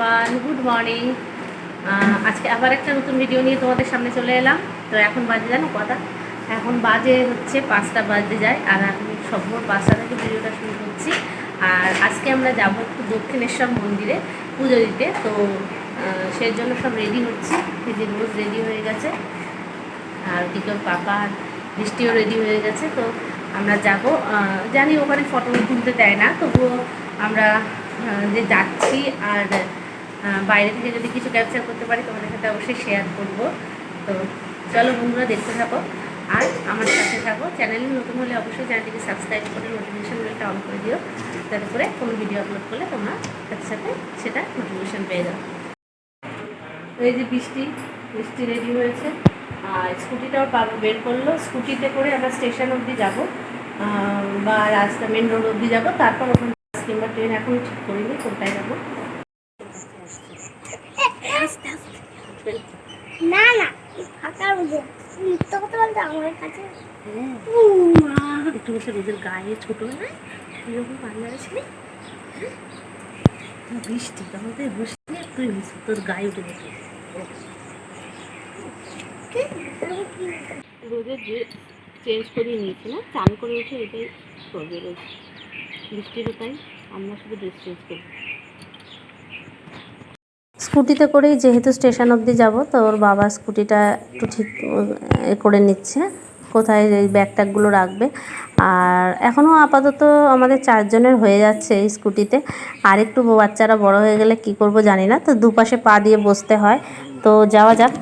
Morning আজকে আবার একটা নতুন ভিডিও নিয়ে তোমাদের সামনে চলে এলাম। তো এখন বাজে জানো কথা? এখন বাজে হচ্ছে পাঁচটা বাজে যায়, আর আমি সভ্য পাঁচটা থেকে ভিডিওটা শুরু করছি। আর আজকে আমরা যাব একটু দক্ষিণেশ্বর মন্দিরে পুজো দিতে। তো সেই জন্য সব রেডি হচ্ছি। এই যে রোজ রেডি হয়ে গেছে। আর ওদিকে পাপা বৃষ্টিও রেডি হয়ে গেছে। তো আমরা যাব জানি ওখানে ফটো তুলতে দেয় না। তবুও আমরা যে যাচ্ছি আর বাইরে থেকে যদি কিছু ক্যাপচার করতে পারি, তোমাদের সাথে অবশ্যই শেয়ার করব। তো চলো বন্ধুরা, দেখতে থাকো। আর আমার সাথে থাকো। চ্যানেলে নতুন হলে অবশ্যই চ্যানেলটিকে সাবস্ক্রাইব করে নোটিফিকেশন বেলটা অন করে দিও, যাতে করে কোনো ভিডিও আপলোড করলে তোমরা সাথে সাথে সেটা নোটিফিকেশন পেয়ে যাও। এই যে বৃষ্টি বৃষ্টি রেডি হয়েছে। আর স্কুটিটাও পাবো বের করল। স্কুটিতে করে আমরা স্টেশন অবধি যাব বা রাস্তা মেন রোড অবধি যাব। তারপর ওখানে বাস কিংবা ট্রেন এখন ঠিক করিনি কোনটায় যাব। না না ফাঁকা বুঝে মিথ্যা কথা বলতে আমার কাছে? মা। একটু বসে রোদের গায়ে ছোটো না? এরকম পার্লারে ছিলি? হ্যাঁ? বৃষ্টি? তখন তুই বসে তুই তোর গায়ে উঠে গেছে রোদের যে চেঞ্জ করিয়ে নিয়েছি না চান করে উঠে এটাই করবে রোজ বৃষ্টিরও তাই আমরা শুধু ড্রেস চেঞ্জ করি স্কুটিতে করেই যেহেতু স্টেশন অবধি যাব, তো ওর বাবা স্কুটিটা একটু ঠিক করে নিচ্ছে, কোথায় এই ব্যাগ ট্যাগগুলো রাখবে। আর এখনও আপাতত আমাদের চারজনের হয়ে যাচ্ছে এই স্কুটিতে। আর একটু বাচ্চারা বড় হয়ে গেলে কি করব জানি না, তো দুপাশে পা দিয়ে বসতে হয়। তো যাওয়া যাক।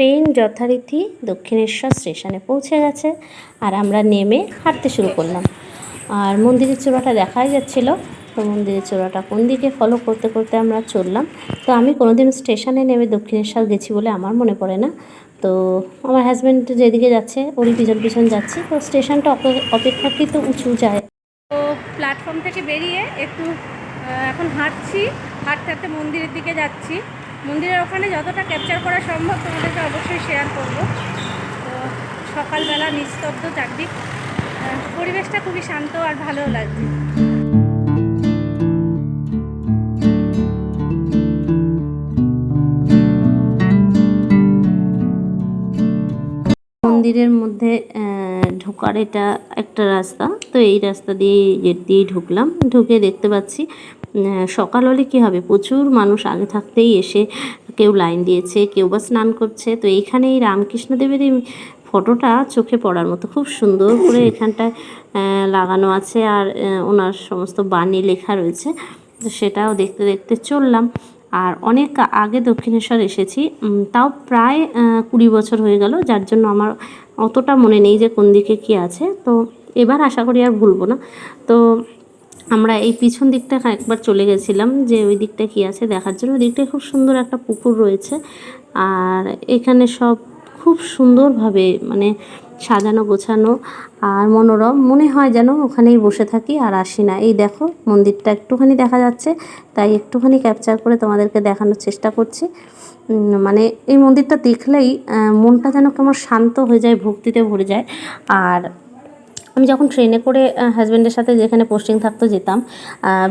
ট্রেন যথারীতি দক্ষিণেশ্বর স্টেশনে পৌঁছে গেছে আর আমরা নেমে হাঁটতে শুরু করলাম। আর মন্দিরের চূড়াটা দেখাই যাচ্ছিল। তো মন্দিরের চূড়াটা কোন দিকে ফলো করতে করতে আমরা চললাম। তো আমি কোনোদিন স্টেশনে নেমে দক্ষিণেশ্বর গেছি বলে আমার মনে পড়ে না। তো আমার হাজব্যান্ড যেদিকে যাচ্ছে, ওরই পিছন পিছন যাচ্ছে। তো স্টেশনটা অপেক্ষাকৃত উঁচু যায়। তো প্ল্যাটফর্ম থেকে বেরিয়ে একটু এখন হাঁটছি। হাঁটতে হাঁটতে মন্দিরের দিকে যাচ্ছি। মন্দিরের ওখানে যতটা ক্যাপচার করা সম্ভব তোমাদেরকে অবশ্যই শেয়ার করব। তো সকালবেলা নিস্তব্ধ চারদিক। পরিবেশটা খুবই শান্ত আর ভালো লাগছে। মন্দিরের মধ্যে ঢোকার এটা একটা রাস্তা। তো এই রাস্তা দিয়ে গেট দিয়েই ঢুকলাম। ঢুকে দেখতে পাচ্ছি সকাল হলে কী হবে? প্রচুর মানুষ আগে থাকতেই এসে কেউ লাইন দিয়েছে, কেউ বা স্নান করছে। তো এইখানে এই রামকৃষ্ণদেবের এই ফটোটা চোখে পড়ার মতো। খুব সুন্দর করে এখানটায় লাগানো আছে আর ওনার সমস্ত বাণী লেখা রয়েছে। তো সেটাও দেখতে দেখতে চললাম। আর অনেক আগে দক্ষিণেশ্বর এসেছি। তাও প্রায় কুড়ি বছর হয়ে গেল। যার জন্য আমার অতটা মনে নেই যে কোন দিকে কী আছে। তো এবার আশা করি আর ভুলবো না। তো আমরা এই পিছন দিকটা একবার চলে গেছিলাম যে ওই দিকটা কি আছে দেখার জন্য। ওই দিকটায় খুব সুন্দর একটা পুকুর রয়েছে আর এখানে সব খুব সুন্দরভাবে মানে সাজানো, গোছানো আর মনোরম। মনে হয় যেন ওখানেই বসে থাকি আর আসি না। এই দেখো, মন্দিরটা একটুখানি দেখা যাচ্ছে, তাই একটুখানি ক্যাপচার করে তোমাদেরকে দেখানোর চেষ্টা করছি। মানে এই মন্দিরটা দেখলেই মনটা যেন কেমন শান্ত হয়ে যায়, ভক্তিতে ভরে যায়। আর আমি যখন ট্রেনে করে হাজব্যান্ডের সাথে যেখানে পোস্টিং থাকতো যেতাম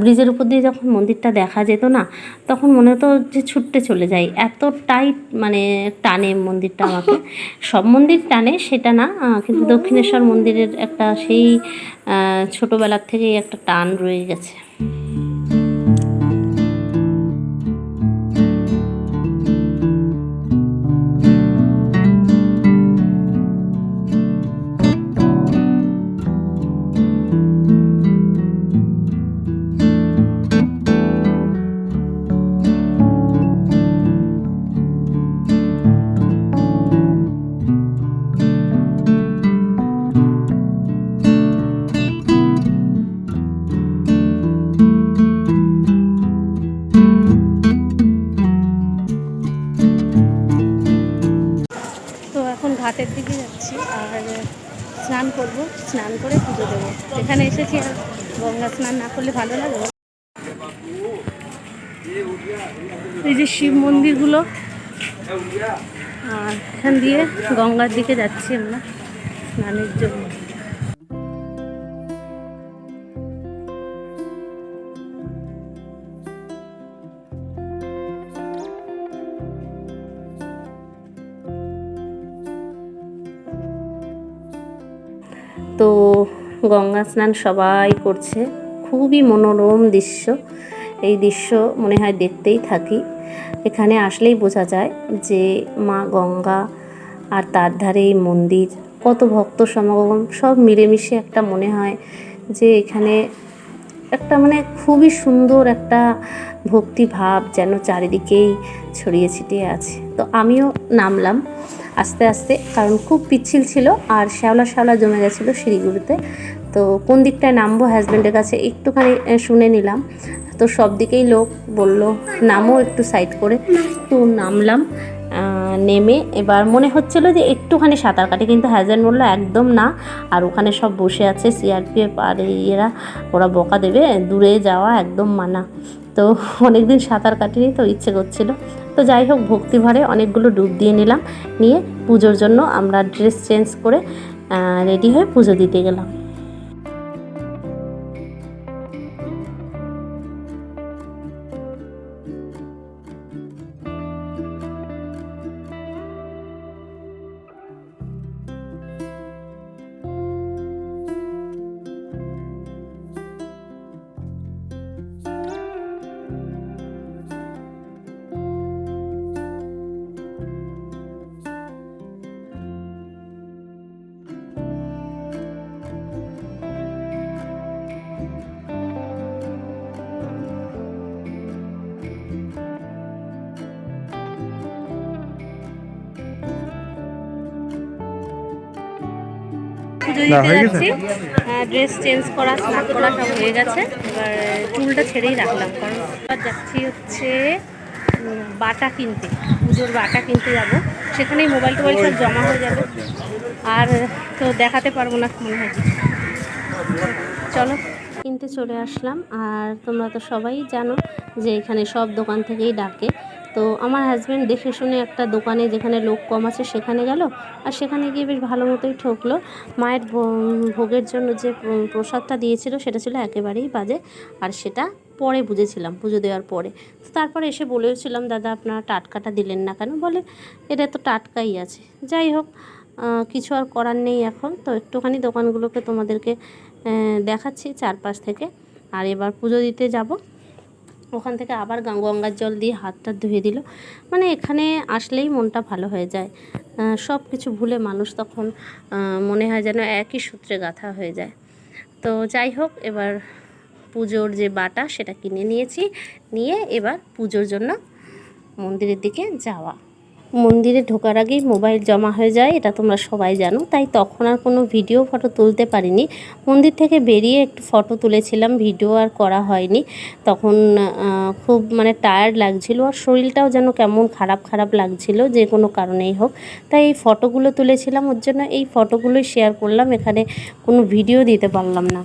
ব্রিজের উপর দিয়ে যখন মন্দিরটা দেখা যেত না তখন মনে হতো যে ছুটতে চলে যাই। এতটাই মানে টানে মন্দিরটা আমাকে। সব মন্দির টানে সেটা না কিন্তু দক্ষিণেশ্বর মন্দিরের একটা সেই ছোটোবেলার থেকেই একটা টান রয়ে গেছে। স্নান করব, স্নান করে পুজো দেবো। এখানে এসেছি আর গঙ্গা স্নান না করলে ভালো লাগবে এই যে শিব মন্দিরগুলো, আর এখান দিয়ে গঙ্গার দিকে যাচ্ছি আমরা স্নানের জন্য। গঙ্গা স্নান সবাই করছে। খুবই মনোরম দৃশ্য। এই দৃশ্য মনে হয় দেখতেই থাকি। এখানে আসলেই বোঝা যায় যে মা গঙ্গা আর তার ধারে এই মন্দির, কত ভক্ত সমাগম, সব মিলেমিশে একটা মনে হয় যে এখানে একটা মানে খুবই সুন্দর একটা ভক্তি ভাব যেন চারিদিকেই ছড়িয়ে ছিটিয়ে আছে। তো আমিও নামলাম আস্তে আস্তে, কারণ খুব পিচ্ছিল ছিল আর শ্যাওলা শ্যাওলা জমে গেছিল সিঁড়িগুলোতে। তো কোন দিকটায় নামবো হাজব্যান্ডের কাছে একটুখানি শুনে নিলাম। তো সব দিকেই লোক বলল নামও একটু সাইড করে। তো নামলাম নেমে এবার মনে হচ্ছিল যে একটুখানি সাঁতার কাটে, কিন্তু হাজব্যান্ড বলল, একদম না। আর ওখানে সব বসে আছে সিআরপিএফ আর এরা, ওরা বকা দেবে, দূরে যাওয়া একদম মানা। তো অনেকদিন সাঁতার কাটিনি, তো ইচ্ছে করছিল। তো যাই হোক ভক্তিভরে অনেকগুলো ডুব দিয়ে নিলাম। নিয়ে পুজোর জন্য আমরা ড্রেস চেঞ্জ করে রেডি হয়ে পুজো দিতে গেলাম। পুজো না, দিতে যাচ্ছি। ড্রেস চেঞ্জ করা স্নান করা সব হয়ে গেছে। এবার চুলটা ছেড়েই রাখলাম কারণ এবার যাচ্ছি হচ্ছে বাটা কিনতে পুজোর বাটা কিনতে যাব। সেখানেই মোবাইল টোবাইল সব জমা হয়ে যাবে। আর তো দেখাতে পারব না মনে হয়। চলো কিনতে চলে আসলাম। আর তোমরা তো সবাই জানো যে এখানে সব দোকান থেকেই ডাকে। তো আমার হাজব্যান্ড দেখে শুনে একটা দোকানে যেখানে লোক কম আছে সেখানে গেল আর সেখানে গিয়ে বেশ ভালো মতোই ঠকলো। মায়ের ভোগের জন্য যে প্রসাদটা দিয়েছিল সেটা ছিল একেবারেই বাজে আর সেটা পরে বুঝেছিলাম, পুজো দেওয়ার পরে। তারপরে এসে বলেওছিলাম, দাদা, আপনারা টাটকাটা দিলেন না কেন? বলে, এটা তো টাটকাই আছে। যাই হোক কিছু আর করার নেই এখন। তো একটুখানি দোকানগুলোকে তোমাদেরকে দেখাচ্ছি চারপাশ থেকে। আর এবার পুজো দিতে যাব। ওখান থেকে আবার গঙ্গার জল দিয়ে হাতটা ধুয়ে দিল। মানে এখানে আসলেই মনটা ভালো হয়ে যায়। সব কিছু ভুলে মানুষ তখন মনে হয় যেন একই সূত্রে গাঁথা হয়ে যায়। তো যাই হোক, এবার পুজোর যে বাটা সেটা কিনে নিয়েছি। নিয়ে এবার পুজোর জন্য মন্দিরের দিকে যাওয়া। মন্দিরে ঢোকার আগেই মোবাইল জমা হয়ে যায়, এটা তোমরা সবাই জানো। তাই তখন আর কোনো ভিডিও, ফটো তুলতে পারিনি। মন্দির থেকে বেরিয়ে একটু ফটো তুলেছিলাম, ভিডিও আর করা হয়নি। তখন খুব মানে টায়ার্ড লাগছিল আর শরীরটাও যেন কেমন খারাপ খারাপ লাগছিল, যে কোনো কারণেই হোক। তাই এই ফটোগুলো তুলেছিলাম, ওর জন্য এই ফটোগুলোই শেয়ার করলাম, এখানে কোনো ভিডিও দিতে পারলাম না।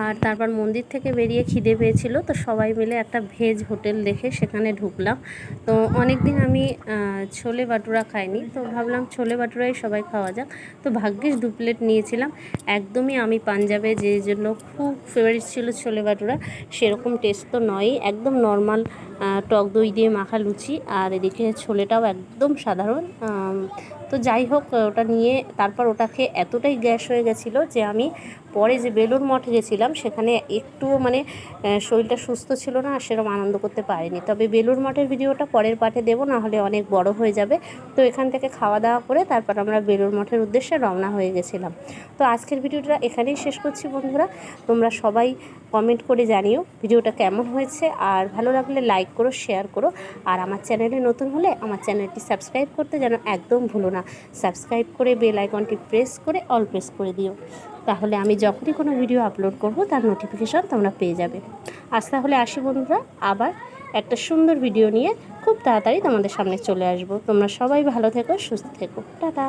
আর তারপর মন্দির থেকে বেরিয়ে খিদে পেয়েছিল, তো সবাই মিলে একটা ভেজ হোটেল দেখে সেখানে ঢুকলাম। তো অনেক দিন আমি ছোলে বাটুরা খাইনি, তো ভাবলাম ছোলে বাটুরাই সবাই খাওয়া যাক। তো ভাগ্যিস দু প্লেট নিয়েছিলাম, একদমই আমি পাঞ্জাবে যে জন্য খুব ফেভারিট ছিল ছোলে বাটুরা, সেরকম টেস্ট তো নয়ই, একদম নর্মাল টক দই দিয়ে মাখা লুচি আর এদিকে ছোলেটাও একদম সাধারণ। তো যাই হোক, ওটা নিয়ে তারপর ওটা খেয়ে এতটাই গ্যাস হয়ে গেছিল যে আমি পরে যে বেলুর মঠে গেছিলাম, সেখানে একটুও মানে শরীরটা সুস্থ ছিল না, আর সেরকম আনন্দ করতে পারিনি। তবে বেলুর মঠের ভিডিওটা পরের পাঠে দেবো নাহলে অনেক বড় হয়ে যাবে। তো এখান থেকে খাওয়া দাওয়া করে তারপর আমরা বেলুর মঠের উদ্দেশ্যে রওনা হয়ে গেছিলাম। তো আজকের ভিডিওটা এখানেই শেষ করছি বন্ধুরা। তোমরা সবাই কমেন্ট করে জানিও ভিডিওটা কেমন হয়েছে। আর ভালো লাগলে লাইক করো, শেয়ার করো। আর আমার চ্যানেলে নতুন হলে আমার চ্যানেলটি সাবস্ক্রাইব করতে যেন একদম ভুলো না। সাবস্ক্রাইব করে বেল আইকনটি প্রেস করে অল প্রেস করে দিও। তাহলে আমি যখনই কোনো ভিডিও আপলোড করব, তার নোটিফিকেশান তোমরা পেয়ে যাবে। আজ তাহলে আসি বন্ধুরা, আবার একটা সুন্দর ভিডিও নিয়ে খুব তাড়াতাড়ি তোমাদের সামনে চলে আসব। তোমরা সবাই ভালো থেকো, সুস্থ থেকো। টাটা।